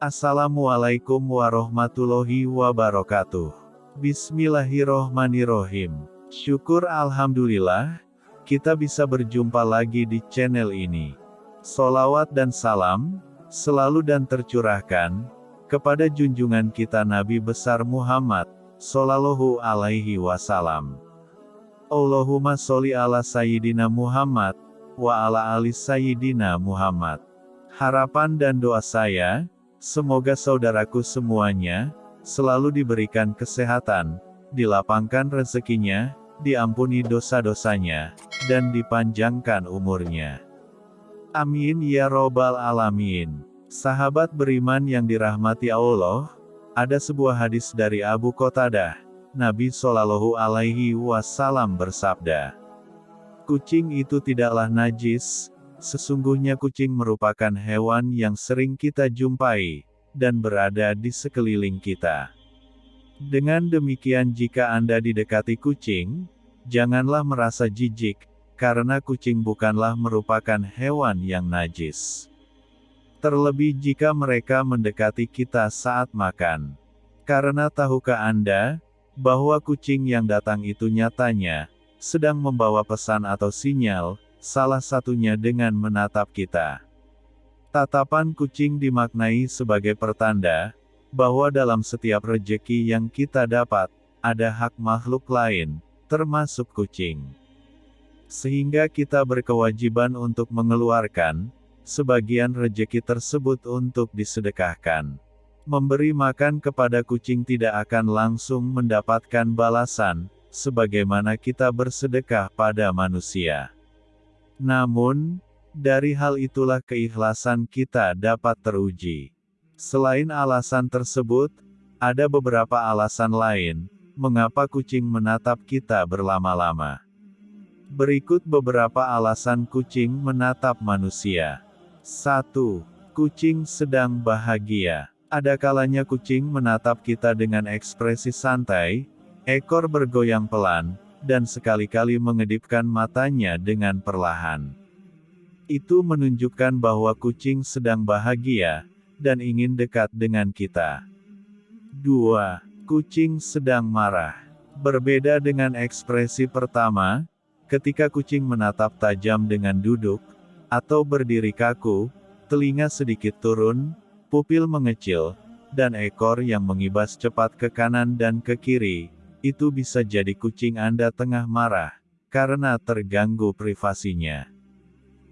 Assalamualaikum warahmatullahi wabarakatuh. Bismillahirrohmanirrohim. Syukur Alhamdulillah, kita bisa berjumpa lagi di channel ini. Solawat dan salam, selalu dan tercurahkan, kepada junjungan kita Nabi besar Muhammad, Sallallahu alaihi wasallam. Allahumma sholli ala Sayyidina Muhammad, wa ala ali Sayyidina Muhammad. Harapan dan doa saya, Semoga saudaraku semuanya, selalu diberikan kesehatan, dilapangkan rezekinya, diampuni dosa-dosanya, dan dipanjangkan umurnya. Amin ya robbal alamin. Sahabat beriman yang dirahmati Allah, ada sebuah hadis dari Abu Qatadah, Nabi Shallallahu Alaihi Wasallam bersabda, Kucing itu tidaklah najis, Sesungguhnya kucing merupakan hewan yang sering kita jumpai, dan berada di sekeliling kita. Dengan demikian jika Anda didekati kucing, janganlah merasa jijik, karena kucing bukanlah merupakan hewan yang najis. Terlebih jika mereka mendekati kita saat makan. Karena tahukah Anda, bahwa kucing yang datang itu nyatanya, sedang membawa pesan atau sinyal, salah satunya dengan menatap kita. Tatapan kucing dimaknai sebagai pertanda, bahwa dalam setiap rejeki yang kita dapat, ada hak makhluk lain, termasuk kucing. Sehingga kita berkewajiban untuk mengeluarkan, sebagian rejeki tersebut untuk disedekahkan. Memberi makan kepada kucing tidak akan langsung mendapatkan balasan, sebagaimana kita bersedekah pada manusia. Namun, dari hal itulah keikhlasan kita dapat teruji. Selain alasan tersebut, ada beberapa alasan lain, mengapa kucing menatap kita berlama-lama. Berikut beberapa alasan kucing menatap manusia. 1. Kucing sedang bahagia. Ada kalanya kucing menatap kita dengan ekspresi santai, ekor bergoyang pelan, dan sekali-kali mengedipkan matanya dengan perlahan. Itu menunjukkan bahwa kucing sedang bahagia, dan ingin dekat dengan kita. 2. Kucing sedang marah. Berbeda dengan ekspresi pertama, ketika kucing menatap tajam dengan duduk, atau berdiri kaku, telinga sedikit turun, pupil mengecil, dan ekor yang mengibas cepat ke kanan dan ke kiri, itu bisa jadi kucing Anda tengah marah, karena terganggu privasinya.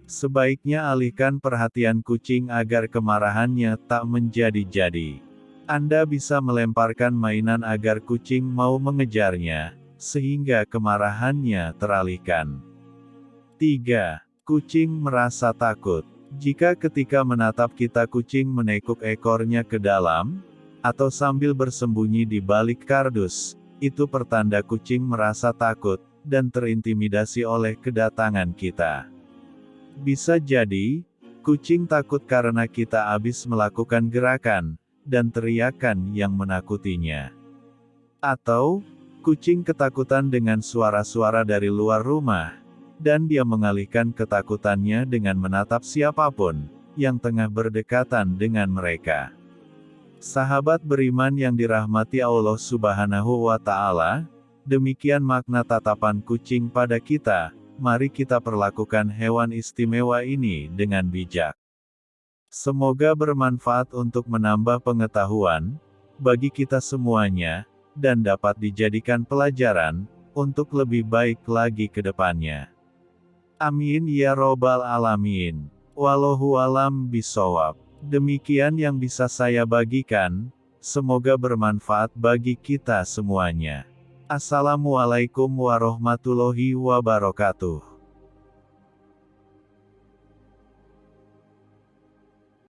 Sebaiknya alihkan perhatian kucing agar kemarahannya tak menjadi-jadi. Anda bisa melemparkan mainan agar kucing mau mengejarnya, sehingga kemarahannya teralihkan. 3. Kucing merasa takut. Jika ketika menatap kita kucing menekuk ekornya ke dalam, atau sambil bersembunyi di balik kardus, itu pertanda kucing merasa takut, dan terintimidasi oleh kedatangan kita. Bisa jadi, kucing takut karena kita habis melakukan gerakan, dan teriakan yang menakutinya. Atau, kucing ketakutan dengan suara-suara dari luar rumah, dan dia mengalihkan ketakutannya dengan menatap siapa pun, yang tengah berdekatan dengan mereka. Sahabat beriman yang dirahmati Allah Subhanahu wa Ta'ala, demikian makna tatapan kucing pada kita. Mari kita perlakukan hewan istimewa ini dengan bijak. Semoga bermanfaat untuk menambah pengetahuan bagi kita semuanya, dan dapat dijadikan pelajaran untuk lebih baik lagi ke depannya. Amin ya Robbal 'Alamin. Wallahu alam bisawab. Demikian yang bisa saya bagikan, semoga bermanfaat bagi kita semuanya. Assalamualaikum warahmatullahi wabarakatuh.